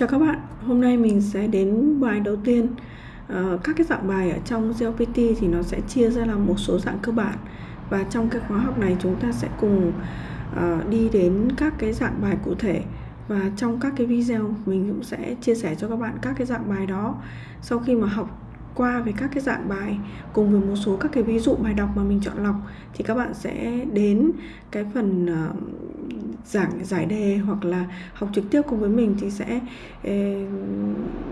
Chào các bạn, hôm nay mình sẽ đến bài đầu tiên. Ờ, các cái dạng bài ở trong GLPT thì nó sẽ chia ra là một số dạng cơ bản. Và trong cái khóa học này chúng ta sẽ cùng ờ, đi đến các cái dạng bài cụ thể. Và trong các cái video mình cũng sẽ chia sẻ cho các bạn các cái dạng bài đó. Sau khi mà học qua về các cái dạng bài cùng với một số các cái ví dụ bài đọc mà mình chọn lọc thì các bạn sẽ đến cái phần uh, giảng giải đề hoặc là học trực tiếp cùng với mình thì sẽ eh,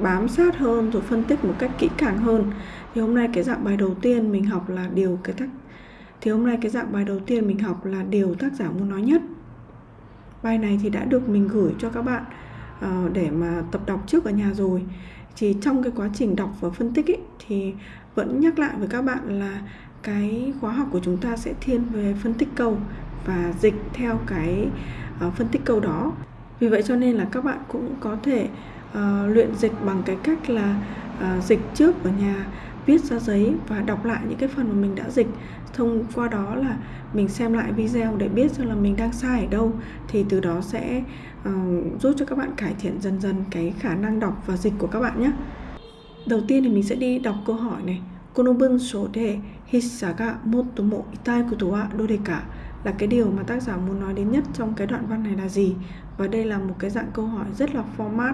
bám sát hơn rồi phân tích một cách kỹ càng hơn. Thì hôm nay cái dạng bài đầu tiên mình học là điều cái tác thì hôm nay cái dạng bài đầu tiên mình học là điều tác giả muốn nói nhất. Bài này thì đã được mình gửi cho các bạn uh, để mà tập đọc trước ở nhà rồi. Thì trong cái quá trình đọc và phân tích ấy, thì vẫn nhắc lại với các bạn là cái khóa học của chúng ta sẽ thiên về phân tích câu và dịch theo cái uh, phân tích câu đó vì vậy cho nên là các bạn cũng có thể uh, luyện dịch bằng cái cách là uh, dịch trước ở nhà viết ra giấy và đọc lại những cái phần mà mình đã dịch thông qua đó là mình xem lại video để biết xem là mình đang sai ở đâu thì từ đó sẽ uh, giúp cho các bạn cải thiện dần dần cái khả năng đọc và dịch của các bạn nhé đầu tiên thì mình sẽ đi đọc câu hỏi này この文章で筆者が最も痛いことはどれか là cái điều mà tác giả muốn nói đến nhất trong cái đoạn văn này là gì và đây là một cái dạng câu hỏi rất là format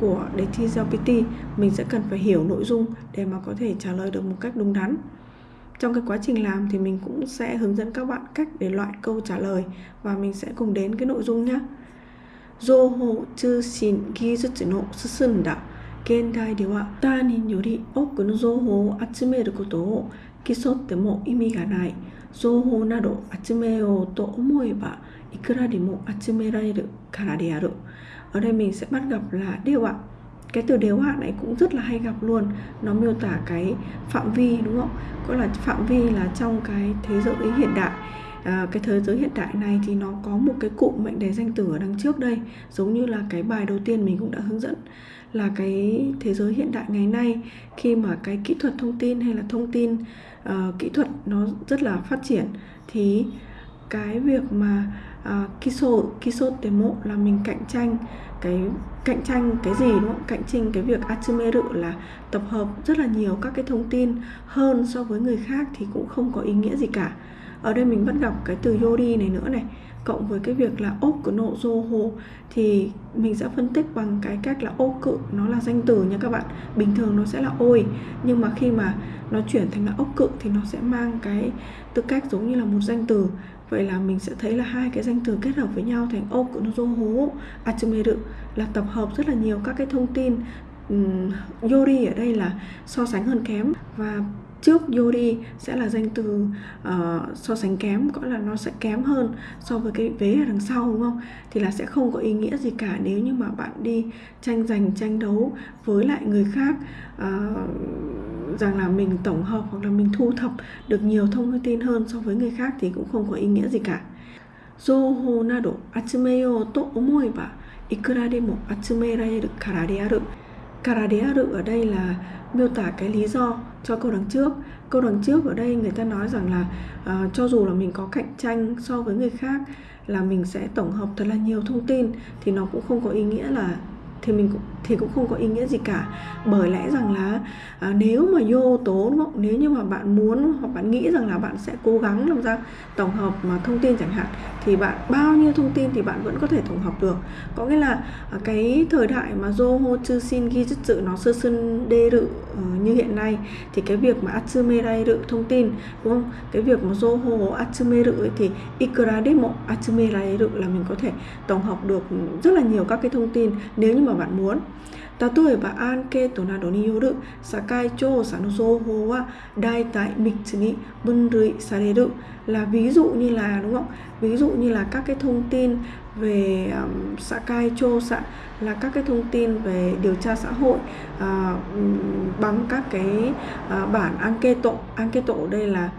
của đề thi GPT mình sẽ cần phải hiểu nội dung để mà có thể trả lời được một cách đúng đắn trong cái quá trình làm thì mình cũng sẽ hướng dẫn các bạn cách để loại câu trả lời và mình sẽ cùng đến cái nội dung nhé 情報通信技術の進んだ現代では他人より多くの情報を集めることを競っても意味がない 情報など集めようと思えばいくらでも集められるからである ở đây mình sẽ bắt gặp là đều ạ cái từ đều ạ này cũng rất là hay gặp luôn nó miêu tả cái phạm vi đúng không có là phạm vi là trong cái thế giới hiện đại à, cái thế giới hiện đại này thì nó có một cái cụm mệnh đề danh từ ở đằng trước đây giống như là cái bài đầu tiên mình cũng đã hướng dẫn là cái thế giới hiện đại ngày nay khi mà cái kỹ thuật thông tin hay là thông tin uh, kỹ thuật nó rất là phát triển thì cái việc mà à, uh, kiso kiso demo là mình cạnh tranh cái cạnh tranh cái gì đúng không? Cạnh tranh cái việc atsumeru là tập hợp rất là nhiều các cái thông tin hơn so với người khác thì cũng không có ý nghĩa gì cả ở đây mình vẫn gặp cái từ yori này nữa này. Cộng với cái việc là ốp của nộ dô hồ thì mình sẽ phân tích bằng cái cách là ô cự nó là danh từ nha các bạn. Bình thường nó sẽ là ôi nhưng mà khi mà nó chuyển thành là ốc cự thì nó sẽ mang cái tư cách giống như là một danh từ. Vậy là mình sẽ thấy là hai cái danh từ kết hợp với nhau thành ô cự nộ dô hố achumeru là tập hợp rất là nhiều các cái thông tin um, yori ở đây là so sánh hơn kém. Và trước Yori sẽ là danh từ uh, so sánh kém có là nó sẽ kém hơn so với cái vế ở đằng sau đúng không thì là sẽ không có ý nghĩa gì cả nếu như mà bạn đi tranh giành tranh đấu với lại người khác uh, rằng là mình tổng hợp hoặc là mình thu thập được nhiều thông tin hơn so với người khác thì cũng không có ý nghĩa gì cả 情報など集めようと思えばいくらでも集められるからである。からである ở đây là miêu tả cái lý do cho câu đằng trước. Câu đằng trước ở đây người ta nói rằng là uh, cho dù là mình có cạnh tranh so với người khác là mình sẽ tổng hợp thật là nhiều thông tin thì nó cũng không có ý nghĩa là thì mình cũng thì cũng không có ý nghĩa gì cả. Bởi lẽ rằng là à, nếu mà vô tố đúng không nếu như mà bạn muốn hoặc bạn nghĩ rằng là bạn sẽ cố gắng làm ra tổng hợp mà thông tin chẳng hạn thì bạn bao nhiêu thông tin thì bạn vẫn có thể tổng hợp được. Có nghĩa là à, cái thời đại mà Zoho Chusin ghi chất sự nó sơ sân đê rự như hiện nay, thì cái việc mà Atsumerai rự thông tin, đúng không? Cái việc mà Zoho Atsume rự ấy, thì Ikura demo Atsumerai rự là mình có thể tổng hợp được rất là nhiều các cái thông tin nếu như mà bạn muốn. 例えばアンケートなどによる社会調査の情報は大体3つに分類される là ví dụ như là đúng không? Ví dụ như là các cái thông tin về um, xã cai chô xã là các cái thông tin về điều tra xã hội uh, bằng các cái uh, bản anketo anketo đây là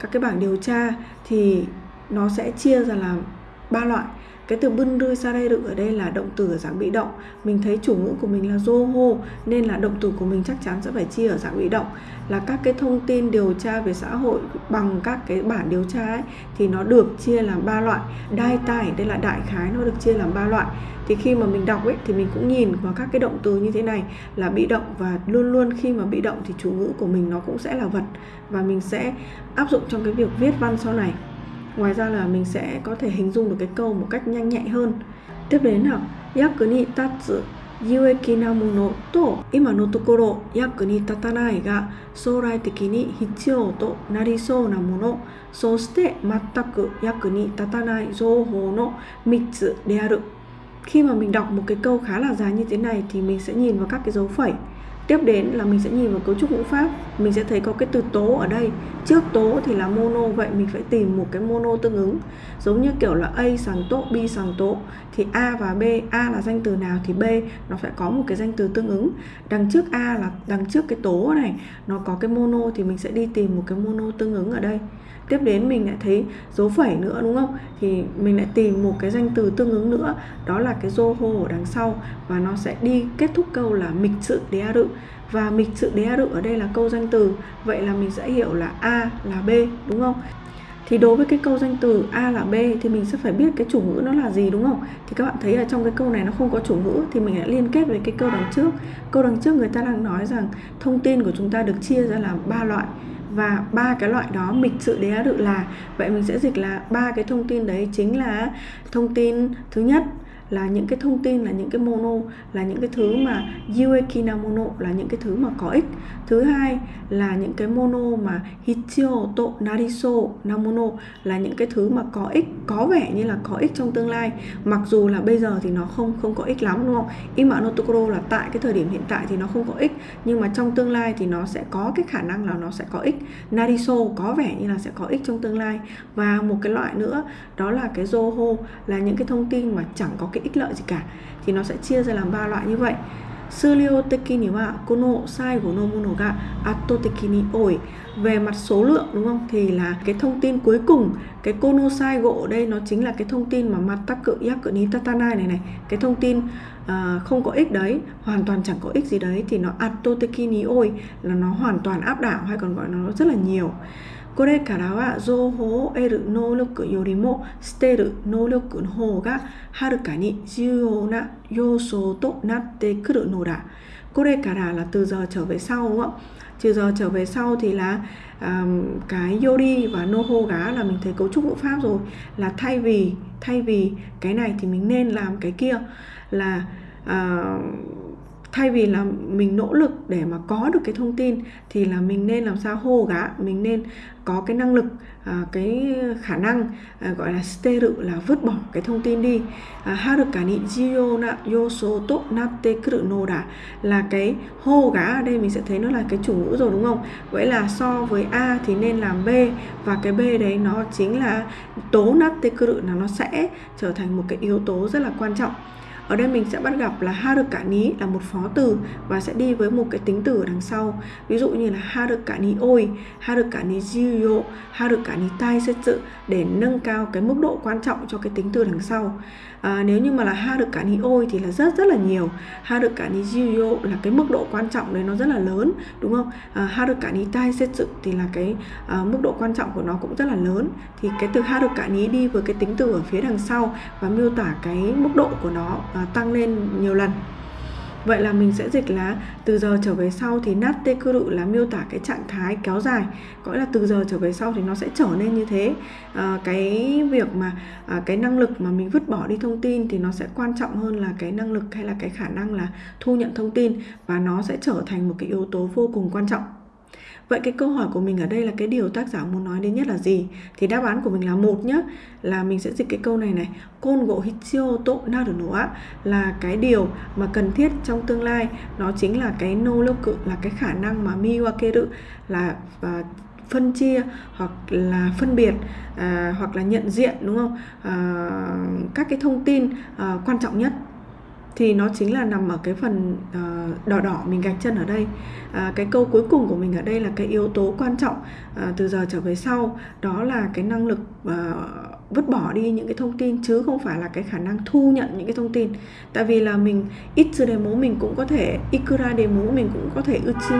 các cái bảng điều tra thì nó sẽ chia ra làm ba loại cái từ bưng đưa ra đây được ở đây là động từ ở dạng bị động. Mình thấy chủ ngữ của mình là Zoho nên là động từ của mình chắc chắn sẽ phải chia ở dạng bị động. Là các cái thông tin điều tra về xã hội bằng các cái bản điều tra ấy, thì nó được chia làm ba loại. Đai tài đây là đại khái nó được chia làm ba loại. Thì khi mà mình đọc ấy thì mình cũng nhìn vào các cái động từ như thế này là bị động và luôn luôn khi mà bị động thì chủ ngữ của mình nó cũng sẽ là vật. Và mình sẽ áp dụng trong cái việc viết văn sau này. Ngoài ra là mình sẽ có thể hình dung được cái câu một cách nhanh nhạy hơn. Tiếp đến nào, yaku ni tatsu, yueki na mono to, ima no tokoro, yaku ni tatanai ga sourai teki ni hitsuyou to narisou na mono soshite mattaku yaku ni tatanai jouhou no mitsu de aru. Khi mà mình đọc một cái câu khá là dài như thế này thì mình sẽ nhìn vào các cái dấu phẩy tiếp đến là mình sẽ nhìn vào cấu trúc ngữ pháp. Mình sẽ thấy có cái từ tố ở đây. Trước tố thì là mono, vậy mình phải tìm một cái mono tương ứng. Giống như kiểu là a sàng tố, b sàng tố. Thì a và b, a là danh từ nào thì b, nó phải có một cái danh từ tương ứng. Đằng trước a là, đằng trước cái tố này, nó có cái mono thì mình sẽ đi tìm một cái mono tương ứng ở đây tiếp đến mình lại thấy dấu phẩy nữa, đúng không? Thì mình lại tìm một cái danh từ tương ứng nữa, đó là cái zoho ở đằng sau. Và nó sẽ đi kết thúc câu là mịch sự đế rự. Và mịch sự đế rự ở đây là câu danh từ. Vậy là mình sẽ hiểu là a là b, đúng không? Thì đối với cái câu danh từ A là B thì mình sẽ phải biết cái chủ ngữ nó là gì, đúng không? Thì các bạn thấy là trong cái câu này nó không có chủ ngữ thì mình lại liên kết với cái câu đằng trước. Câu đằng trước người ta đang nói rằng thông tin của chúng ta được chia ra làm ba loại và ba cái loại đó mịch sự đế rự là. Vậy mình sẽ dịch là ba cái thông tin đấy chính là thông tin thứ nhất là những cái thông tin, là những cái mono, là những cái thứ mà yuekina mono là những cái thứ mà có ích. Thứ hai là những cái mono mà hitio to nariso namono là những cái thứ mà có ích, có vẻ như là có ích trong tương lai. Mặc dù là bây giờ thì nó không không có ích lắm, đúng không? Ima no tokoro là tại cái thời điểm hiện tại thì nó không có ích, nhưng mà trong tương lai thì nó sẽ có cái khả năng là nó sẽ có ích. Nariso có vẻ như là sẽ có ích trong tương lai. Và một cái loại nữa, đó là cái zoho, là những cái thông tin mà chẳng có cái ích lợi gì cả thì nó sẽ chia ra làm ba loại như vậy 数量的にはこの最後のものが圧倒的に多い về mặt số lượng đúng không thì là cái thông tin cuối cùng cái kono sai gỗ ở đây nó chính là cái thông tin mà mặt tắc cự yak cự ní tatanai này này cái thông tin uh, không có ích đấy hoàn toàn chẳng có ích gì đấy thì nó atoteki ni oi là nó hoàn toàn áp đảo hay còn gọi nó rất là nhiều これからは情報を得る能力よりも捨てる能力の方がはるかに重要な要素となってくるのだ。これから là từ giờ trở về sau đúng không? Từ giờ trở về sau thì là um, cái yori và noho gá là mình thấy cấu trúc ngữ pháp rồi là thay vì thay vì cái này thì mình nên làm cái kia là uh, thay vì là mình nỗ lực để mà có được cái thông tin thì là mình nên làm sao hô gã mình nên có cái năng lực à, cái khả năng à, gọi là steru là vứt bỏ cái thông tin đi. À, haruka ni jiyo na yoso to natte kuru no da là cái hô gã ở đây mình sẽ thấy nó là cái chủ ngữ rồi đúng không? Vậy là so với a thì nên làm b và cái b đấy nó chính là tố natte kuru là nó sẽ trở thành một cái yếu tố rất là quan trọng ở đây mình sẽ bắt gặp là ha được cả ní là một phó từ và sẽ đi với một cái tính từ ở đằng sau. Ví dụ như là ha được cả ní ôi ha được cả ní jiyo ha được cả ní tai setsu để nâng cao cái mức độ quan trọng cho cái tính từ đằng sau à, nếu như mà là ha được cả ni ôi thì là rất rất là nhiều. Ha được cả ni jiyo là cái mức độ quan trọng đấy nó rất là lớn đúng không? À, ha được cả ni tai setsu thì là cái à, mức độ quan trọng của nó cũng rất là lớn. Thì cái từ ha được cả ni đi với cái tính từ ở phía đằng sau và miêu tả cái mức độ của nó à, tăng lên nhiều lần. Vậy là mình sẽ dịch là từ giờ trở về sau thì natte kuru là miêu tả cái trạng thái kéo dài. Có nghĩa là từ giờ trở về sau thì nó sẽ trở nên như thế. À, Cái việc mà à, cái năng lực mà mình vứt bỏ đi thông tin thì nó sẽ quan trọng hơn là cái năng lực hay là cái khả năng là thu nhận thông tin Và nó sẽ trở thành một cái yếu tố vô cùng quan trọng. Vậy cái câu hỏi của mình ở đây là cái điều tác giả muốn nói đến nhất là gì? Thì đáp án của mình là một nhá, là mình sẽ dịch cái câu này này. Côn gỗ hichio to naru no là cái điều mà cần thiết trong tương lai, nó chính là cái nô lô cự là cái khả năng mà miwakeru là và phân chia hoặc là phân biệt à, hoặc là nhận diện đúng không à, các cái thông tin à, quan trọng nhất thì nó chính là nằm ở cái phần uh, đỏ đỏ mình gạch chân ở đây. Uh, cái câu cuối cùng của mình ở đây là cái yếu tố quan trọng uh, từ giờ trở về sau. Đó là cái năng lực uh, vứt bỏ đi những cái thông tin chứ không phải là cái khả năng thu nhận những cái thông tin. Tại vì là mình ít chưa demo mình cũng có thể ikura demo mình cũng có thể uchim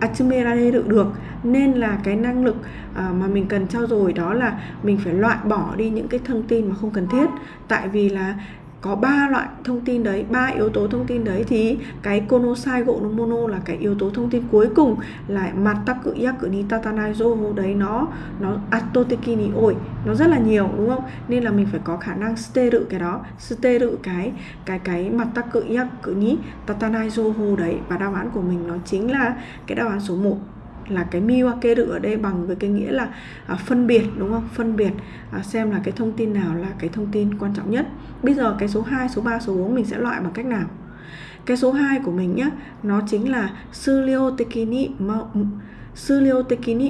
achimera được được. Nên là cái năng lực uh, mà mình cần trao dồi đó là mình phải loại bỏ đi những cái thông tin mà không cần thiết. Tại vì là có ba loại thông tin đấy, ba yếu tố thông tin đấy thì cái konosai gỗ mono là cái yếu tố thông tin cuối cùng là mataku cự ni tatanai đấy nó nó atoteki ni oi nó rất là nhiều, đúng không? Nên là mình phải có khả năng steru cái đó, steru cái cái cái mataku cự ni tatanai đấy. Và đáp án của mình nó chính là cái đáp án số 1 là cái miwakeru ở đây bằng với cái nghĩa là à, phân biệt đúng không? Phân biệt à, xem là cái thông tin nào là cái thông tin quan trọng nhất. Bây giờ cái số 2, số 3, số 4 mình sẽ loại bằng cách nào? Cái số 2 của mình nhá, nó chính là suryo tekini ma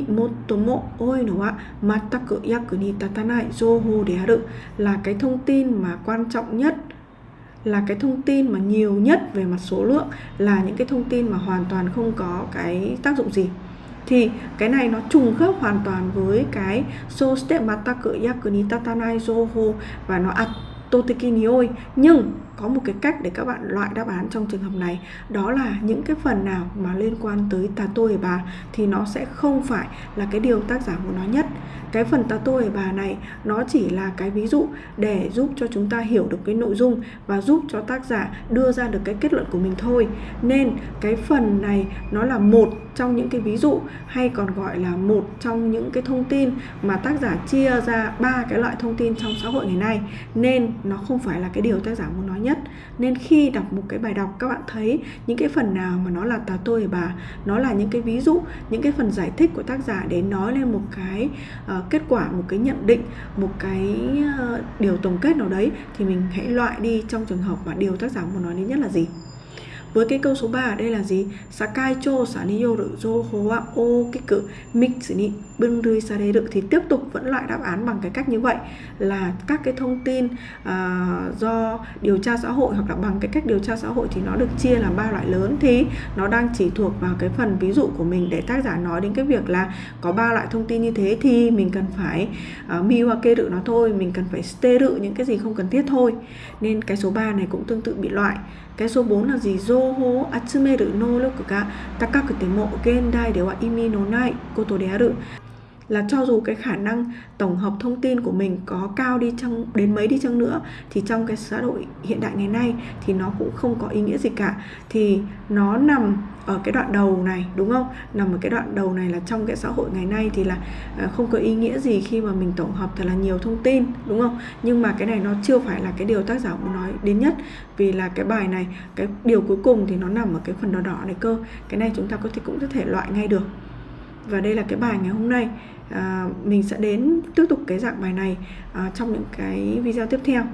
motomo oi no wa mataku yaku ni tatanai zoho de aru là cái thông tin mà quan trọng nhất là cái thông tin mà nhiều nhất về mặt số lượng là những cái thông tin mà hoàn toàn không có cái tác dụng gì thì cái này nó trùng khớp hoàn toàn với cái so step mata cự yakuni tatanai zoho và nó atoteki nioi nhưng có một cái cách để các bạn loại đáp án trong trường hợp này. Đó là những cái phần nào mà liên quan tới tato bà thì nó sẽ không phải là cái điều tác giả muốn nói nhất. Cái phần tato bà này, nó chỉ là cái ví dụ để giúp cho chúng ta hiểu được cái nội dung và giúp cho tác giả đưa ra được cái kết luận của mình thôi. Nên cái phần này nó là một trong những cái ví dụ hay còn gọi là một trong những cái thông tin mà tác giả chia ra ba cái loại thông tin trong xã hội ngày nay. Nên nó không phải là cái điều tác giả muốn nói nhất. Nên khi đọc một cái bài đọc các bạn thấy những cái phần nào mà nó là tà tôi bà? Nó là những cái ví dụ những cái phần giải thích của tác giả để nói lên một cái uh, kết quả một cái nhận định một cái uh, điều tổng kết nào đấy thì mình hãy loại đi trong trường hợp mà điều tác giả muốn nói đến nhất là gì? Với cái câu số 3 ở đây là gì? Sakai cho sa ni yoru zo ho wa okiku mix ni bunrui được thì tiếp tục vẫn loại đáp án bằng cái cách như vậy là các cái thông tin uh, do điều tra xã hội hoặc là bằng cái cách điều tra xã hội thì nó được chia làm ba loại lớn. Thì nó đang chỉ thuộc vào cái phần ví dụ của mình để tác giả nói đến cái việc là có ba loại thông tin như thế thì mình cần phải à, uh, miwake kê rự nó thôi mình cần phải stê rự những cái gì không cần thiết thôi. Nên cái số 3 này cũng tương tự bị loại. Cái số 4 là gì? Zoho atsumeru noroku ga takakute mo gendai de wa imi no nai koto de aru là cho dù cái khả năng tổng hợp thông tin của mình có cao đi chăng, đến mấy đi chăng nữa, thì trong cái xã hội hiện đại ngày nay thì nó cũng không có ý nghĩa gì cả. Thì nó nằm ở cái đoạn đầu này, đúng không? Nằm ở cái đoạn đầu này là trong cái xã hội ngày nay thì là ờ, không có ý nghĩa gì khi mà mình tổng hợp thật là nhiều thông tin, đúng không? Nhưng mà cái này nó chưa phải là cái điều tác giả muốn nói đến nhất, vì là cái bài này, cái điều cuối cùng thì nó nằm ở cái phần đỏ đỏ này cơ. Cái này chúng ta có thể cũng có thể loại ngay được và đây là cái bài ngày hôm nay. À, mình sẽ đến tiếp tục cái dạng bài này à, trong những cái video tiếp theo.